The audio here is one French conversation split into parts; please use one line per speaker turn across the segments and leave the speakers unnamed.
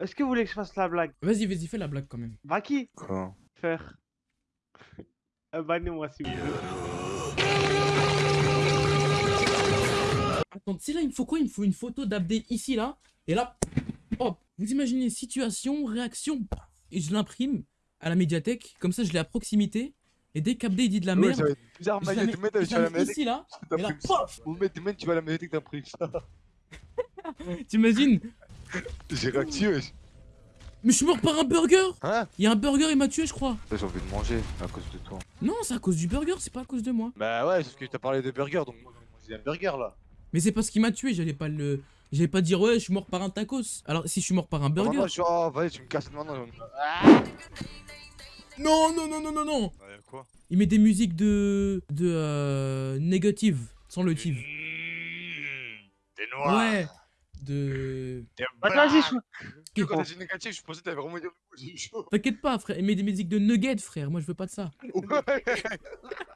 Est-ce que vous voulez que je fasse la blague?
Vas-y, vas-y, fais la blague quand même.
Baki
Quoi?
Faire. Abonnez-moi s'il vous plaît.
Attends, tu sais là, il me faut quoi? Il me faut une photo d'Abdé ici, là. Et là, hop. Vous imaginez situation, réaction, et je l'imprime à la médiathèque. Comme ça, je l'ai à proximité. Et dès qu'Abdé il dit de la
Ouais,
merde,
être bizarre, tu vas à
la
médiathèque,
ici, là. Et là,
mets, mets, tu vas à la médiathèque, t'imprimes ça.
T'imagines
J'ai réactivé.
Mais je suis mort par un burger
Hein
Il y a un burger, il m'a tué, je crois.
J'ai envie de manger à cause de toi.
Non, c'est à cause du burger, c'est pas à cause de moi.
Bah ouais, parce que t'as parlé de burger, donc moi j'ai un burger là.
Mais c'est parce qu'il m'a tué, j'allais pas le. J'allais pas dire ouais, je suis mort par un tacos. Alors si je suis mort par un burger.
Je suis. Oh, vas-y, tu me casses maintenant.
Non, non, non, non, non, non
quoi?
Il met des musiques de. de. euh. négative, sans le tive.
T'es noir.
Ouais. De.
Vas-y, je...
Quand t'as dit négatif, je pensais que t'avais vraiment dit.
T'inquiète pas, frère, il met des musiques de nuggets, frère. Moi je veux pas de ça.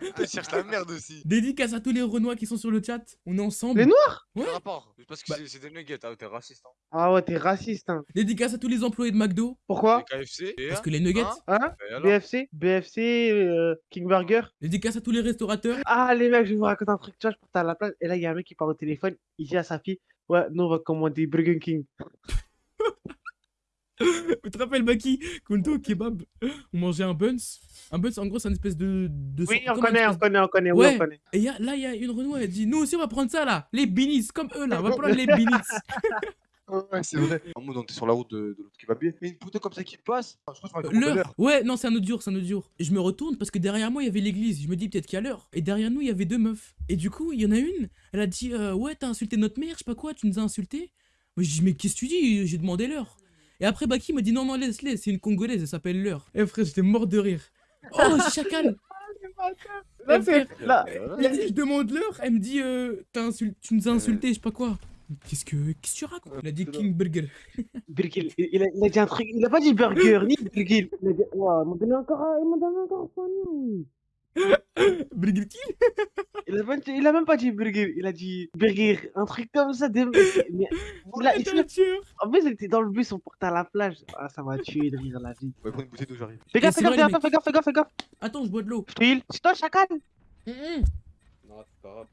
Tu cherches la merde aussi.
Dédicace à tous les Renois qui sont sur le chat. On est ensemble.
Les Noirs?
Ouais.
Rapport? Parce que
Bah-
c'est- des nuggets, hein, t'es raciste. Hein.
Ah ouais, t'es raciste, hein.
Dédicace à tous les employés de McDo.
Pourquoi?
Les KFC. et
Parce que les nuggets.
Hein?
Hein?
Et alors?
BFC BFC, euh, King Burger
Dédicace à tous les restaurateurs.
Ah les mecs, je vais vous raconter un truc, tu vois, je portais à la place, et là il y a un mec qui parle au téléphone, il dit à sa fille, ouais, nous on va commander Burger King.
Tu te rappelles, Baki Quand on était au kebab, on mangeait un buns. Un buns, en gros, c'est une espèce de. de
Oui, on connaît, on connaît, on connaît, oui,
Ouais.
on connaît.
Et y a- là, il y a une Renoir, elle dit Nous aussi, on va prendre ça là. Les binis, comme eux là. On va prendre les binis.
Ouais, c'est vrai. En mode, on était sur la route de, de l'autre kebabier. Mais une poteau comme ça qui passe. Je crois que
L'heure Ouais, non, c'est un autre jour, c'est un autre jour. Et je me retourne parce que derrière moi, il y avait l'église. Je me dis peut-être qu'il y a l'heure. Et derrière nous, il y avait deux meufs. Et du coup, il y en a une, elle a dit euh, Ouais, t'as insulté notre mère, je sais pas quoi, tu nous as insulté. Moi, je dis Mais qu'est-ce que tu dis? J'ai demandé l'heure. Et après, Baki me dit Non, non, laisse-les, c'est une Congolaise, elle s'appelle l'heure. Eh frère, j'étais mort de rire. Oh, chacal
Là,
Eh, frère,
là,
Il dit, je demande l'heure, elle me dit euh, Tu nous as insulté, je sais pas quoi. Qu'est-ce que qu'est-ce que tu racontes? Il a dit King Burger.
Burger, il, il a, il a dit un truc, il a pas dit burger, ni burger. Il a dit, m'ont donné encore, un- ils m'ont donné encore un pognon, oui.
Burger King
Il a, il même pas dit burger, il a dit burger, un truc comme ça. Des... Mais, il a- il- en plus, il était dans le bus, on portait à la plage. Ah, ça m'a tué de rire la vie.
Ouais, prends une bouteille d'eau, j'arrive.
Fais gaffe, fais gaffe, fais gaffe, fais gaffe, fais gaffe, fais gaffe.
Attends, je bois de l'eau.
Je. C'est toi, chacal
Hum, hum.
Non, c'est pas grave.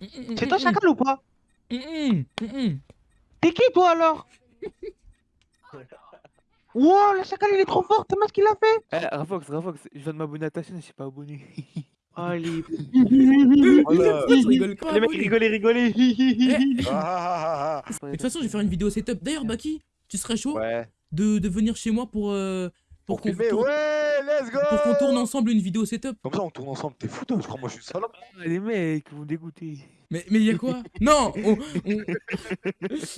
Hum,
C'est toi, chacal ou pas. T'es qui, toi, alors? Wow, le chacal, il est trop fort, t'as ce qu'il a fait?
Eh, Rafox, Rafox, je viens de m'abonner à ta chaîne, je suis pas abonné.
Allez.
Rigoles pas,
Les mecs rigolez, rigolez.
Eh,
Ah, ah, ah,
De toute façon, je vais faire une vidéo setup. D'ailleurs, Baki, tu serais
ah.
chaud
Ouais.
de, de venir chez moi pour, euh, pour,
Pour
qu'on tourne,
ouais, let's go
pour qu'on tourne ensemble une vidéo setup
Comme ça, on tourne ensemble? T'es fou, toi Je crois, moi, je suis salope.
Ah, les mecs, vous me dégoûtez.
Mais mais y a quoi? Non On, on,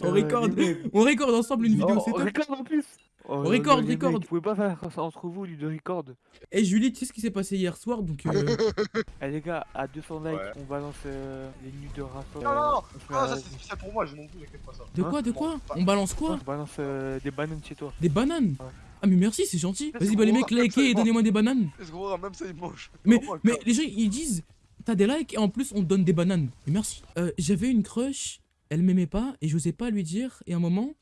on record, on record ensemble une vidéo
Oh,
setup.
record en plus Oh,
Record,
les mecs,
record.
Vous pouvez pas faire ça entre vous, lui, de record.
Et Julie, tu sais ce qui s'est passé hier soir Donc, euh,
Eh les gars, à 200 likes,
Ouais.
on balance euh, les nuits de Rafox.
Non, non,
un-
ça c'est spécial pour moi, je m'en fous, pas ça.
de
Hein
quoi De quoi On balance quoi
on balance euh, des bananes chez toi.
Des bananes
Ouais.
Ah, mais merci, c'est gentil. Vas-y, bah les mecs,
ça,
likez et donnez-moi des bananes.
Go, même ça, il mange.
Mais, mais les gens ils disent t'as des likes et en plus on te donne des bananes. Et merci. Euh, J'avais une crush, elle m'aimait pas et j'osais pas lui dire. Et à un moment,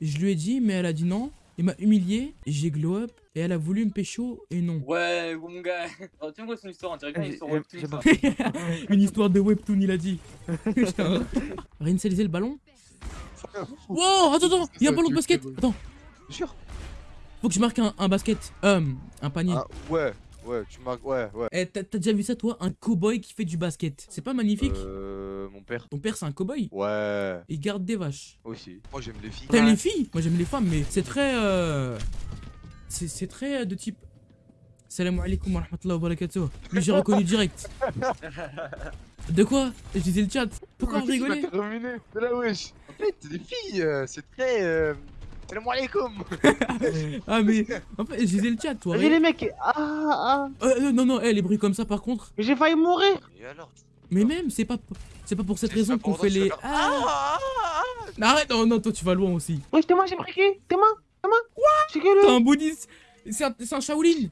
je lui ai dit, mais elle a dit non. Il m'a humilié, j'ai glow up et elle a voulu me pécho et non.
Ouais, mon gars. Alors, tu me quoi son histoire On dirait bien une histoire webtoon,
une histoire de webtoon, il a dit. Putain. Réinitialiser le ballon Wow, attends, attends, il y a un ballon de basket. Attends,
Sûr
faut que je marque un, un basket. Euh, un panier.
Ah, ouais, ouais, tu marques, ouais, ouais.
Eh, t'as t'as déjà vu ça, toi? Un cowboy qui fait du basket. C'est pas magnifique?
Euh, mon père.
Ton père, c'est un cowboy.
Ouais,
Il garde des vaches.
aussi. Moi, j'aime les filles.
T'aimes les filles? Moi j'aime les femmes, mais c'est très. Euh... C'est c'est très euh, de type. Salam alaikum wa rahmatullahi wa barakatuh. Lui j'ai reconnu direct. De quoi? Je disais le chat. Pourquoi vous rigolez
terminé C'est là, wesh. En fait, les filles, euh, c'est très. Euh... Salam alaikum
Ah mais. En fait, je disais le chat, toi.
Vas-y, les mecs. Ah, ah.
Euh, euh, non, non, eh, les bruits comme ça par contre.
Mais j'ai failli mourir.
Et alors tu-
Mais même, c'est pas. C'est pas pour cette raison qu'on fait les. Ah
Ah.
Arrête, non, non, toi tu vas loin aussi.
Oui, t'es moi, j'ai pris T'es moi T'es moi Quoi? C'est que
T'es un bouddhiste. C'est un, c'est un Shaolin.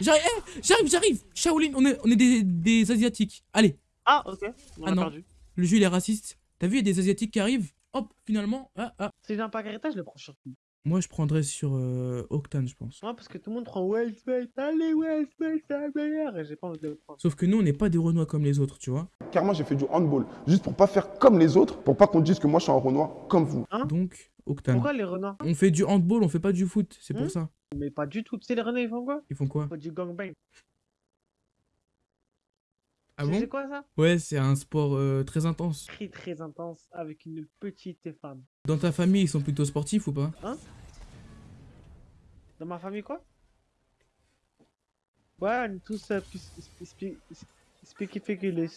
J'arrive, eh, j'arrive, j'arrive. Shaolin, on est, on est des, des Asiatiques. Allez,
Ah, ok. On
Ah
a
non.
perdu.
le jeu il est raciste. T'as vu, il y a des Asiatiques qui arrivent. hop, finalement, ah, ah.
Si j'ai un pack héritage, je le prends sur qui
Moi, je prendrais sur euh, Octane, je pense.
Moi, parce que tout le monde prend Wellsmate. Allez, Wellsmate, c'est la meilleure. Et j'ai pas envie de le prendre.
Sauf que nous, on n'est pas des Renois comme les autres, tu vois.
Carrément, j'ai fait du handball. Juste pour pas faire comme les autres, pour pas qu'on dise que moi je suis un Renoir comme vous.
Donc, Octane.
Pourquoi les renards
On fait du handball, on fait pas du foot, c'est pour
Hmm
ça.
Mais pas du tout. Tu sais, les renards, ils font quoi?
Ils font quoi?
Ils font du gangbang.
Ah bon
C'est quoi ça?
Ouais, c'est un sport euh, très intense.
Très, très intense avec une petite femme.
Dans ta famille, ils sont plutôt sportifs ou pas?
Dans ma famille, quoi? Ouais, on est tous euh.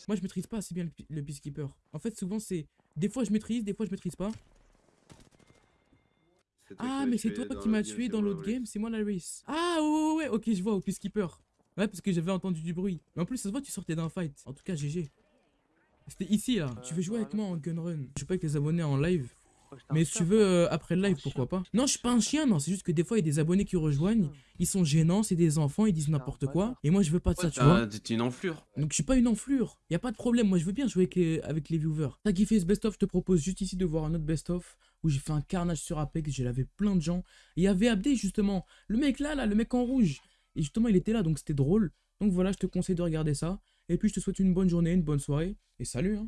Moi, je maîtrise pas assez bien le, le peacekeeper. En fait, souvent, c'est. Des fois, je maîtrise, des fois, je maîtrise pas. Ah, mais c'est toi qui m'as tué dans l'autre game, c'est moi la race. Ah, ouais, ouais, ouais, ok, je vois, au peacekeeper. Ouais, parce que j'avais entendu du bruit. Mais en plus, ça se voit, tu sortais d'un fight. En tout cas, GG. C'était ici, là. tu veux jouer avec moi en gun run? Je suis pas avec les abonnés en live.
Oh,
Mais si tu veux, euh, après le live,
chien.
pourquoi pas? Non, je suis pas un chien, non. C'est juste que des fois, il y a des abonnés qui rejoignent. Ils sont gênants, c'est des enfants, ils disent n'importe quoi. Et moi, je veux pas de ça, tu vois.
T'es une enflure.
Donc je suis pas une enflure, y a pas de problème, moi je veux bien jouer avec les, avec les viewers. T'as kiffé ce best-of, je te propose juste ici de voir un autre best-of où j'ai fait un carnage sur Apex, j'ai lavé plein de gens. Et il y avait Abdé justement, le mec là, là, le mec en rouge. Et justement il était là, donc c'était drôle. Donc voilà, je te conseille de regarder ça. Et puis je te souhaite une bonne journée, une bonne soirée, et salut hein